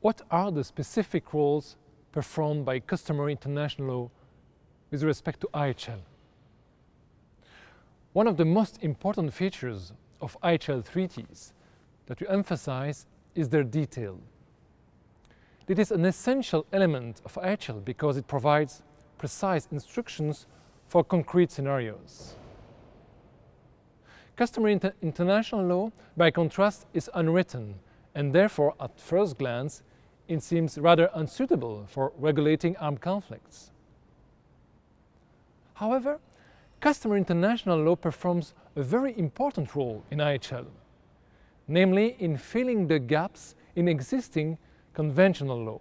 what are the specific roles performed by customary international law with respect to IHL? One of the most important features of IHL treaties that we emphasize is their detail. It is an essential element of IHL because it provides precise instructions for concrete scenarios. Customary inter international law, by contrast, is unwritten and therefore, at first glance, it seems rather unsuitable for regulating armed conflicts. However, customary international law performs a very important role in IHL, namely in filling the gaps in existing conventional law.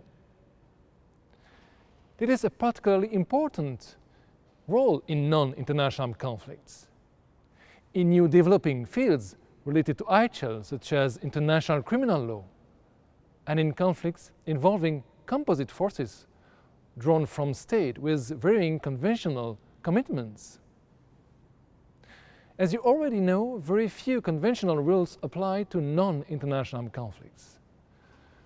It is a particularly important role in non-international armed conflicts. In new developing fields related to IHL, such as international criminal law, and in conflicts involving composite forces drawn from state with varying conventional commitments. As you already know, very few conventional rules apply to non-international conflicts.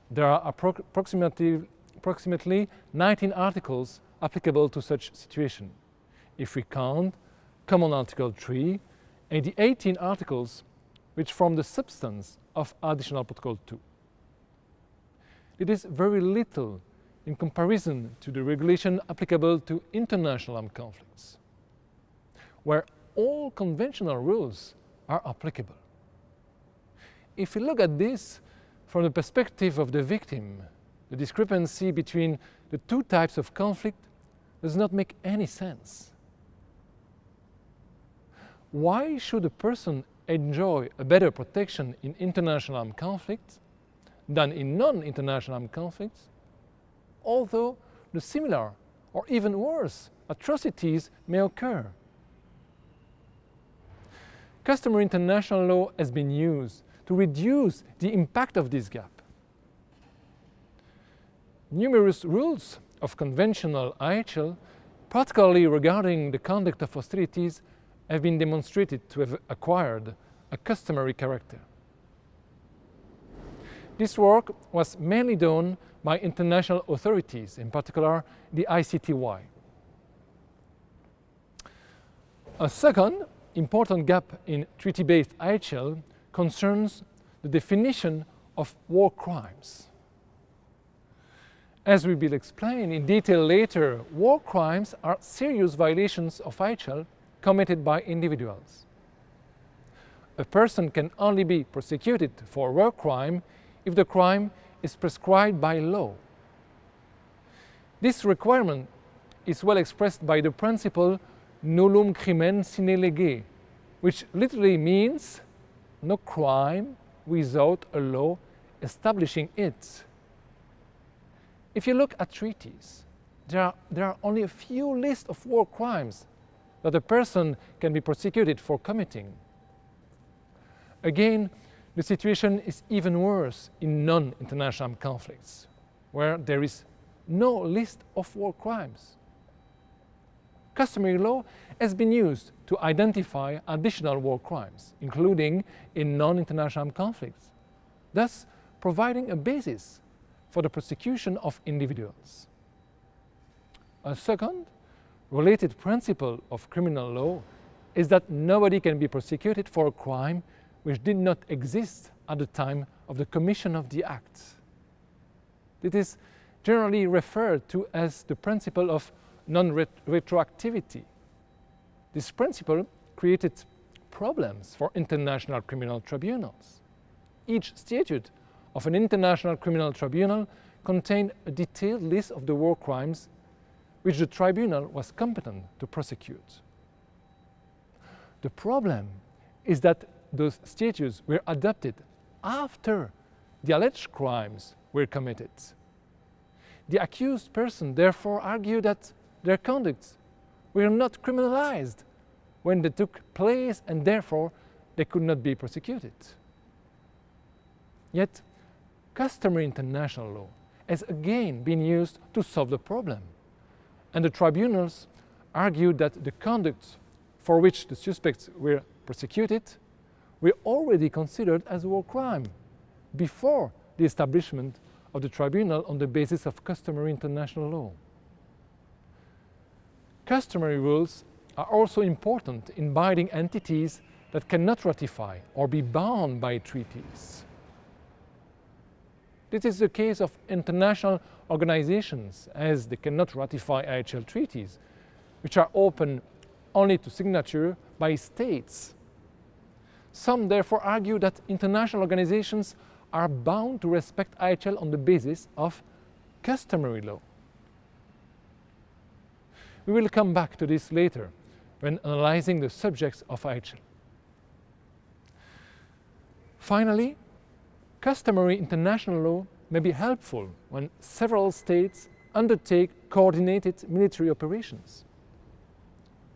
There are approximately, approximately 19 articles applicable to such situation, if we count Common Article 3 and the 18 articles which form the substance of Additional Protocol 2. It is very little in comparison to the regulation applicable to international armed conflicts, where all conventional rules are applicable. If we look at this from the perspective of the victim, the discrepancy between the two types of conflict does not make any sense. Why should a person enjoy a better protection in international armed conflicts than in non-international armed conflicts, although the similar or even worse atrocities may occur. Customary international law has been used to reduce the impact of this gap. Numerous rules of conventional IHL, particularly regarding the conduct of hostilities, have been demonstrated to have acquired a customary character. This work was mainly done by international authorities, in particular the ICTY. A second important gap in treaty-based IHL concerns the definition of war crimes. As we will explain in detail later, war crimes are serious violations of IHL committed by individuals. A person can only be prosecuted for a war crime if the crime is prescribed by law. This requirement is well expressed by the principle nullum crimen sine lege, which literally means no crime without a law establishing it. If you look at treaties, there are, there are only a few lists of war crimes that a person can be prosecuted for committing. Again, the situation is even worse in non-international conflicts, where there is no list of war crimes. Customary law has been used to identify additional war crimes, including in non-international conflicts, thus providing a basis for the prosecution of individuals. A second, related principle of criminal law is that nobody can be prosecuted for a crime which did not exist at the time of the commission of the act. It is generally referred to as the principle of non-retroactivity. This principle created problems for international criminal tribunals. Each statute of an international criminal tribunal contained a detailed list of the war crimes which the tribunal was competent to prosecute. The problem is that those statutes were adopted after the alleged crimes were committed. The accused person therefore argued that their conducts were not criminalized when they took place and therefore they could not be prosecuted. Yet, customary international law has again been used to solve the problem. And the tribunals argued that the conduct for which the suspects were prosecuted were already considered as war crime before the establishment of the tribunal on the basis of customary international law. Customary rules are also important in binding entities that cannot ratify or be bound by treaties. This is the case of international organizations as they cannot ratify IHL treaties, which are open only to signature by states. Some therefore argue that international organizations are bound to respect IHL on the basis of customary law. We will come back to this later when analyzing the subjects of IHL. Finally, customary international law may be helpful when several states undertake coordinated military operations.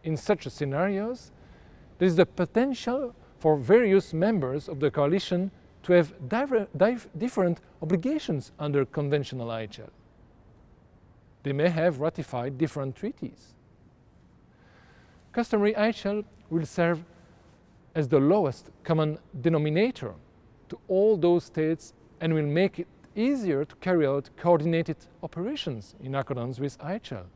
In such scenarios, there is the potential for various members of the coalition to have different obligations under conventional IHL. They may have ratified different treaties. Customary IHL will serve as the lowest common denominator to all those states and will make it easier to carry out coordinated operations in accordance with IHL.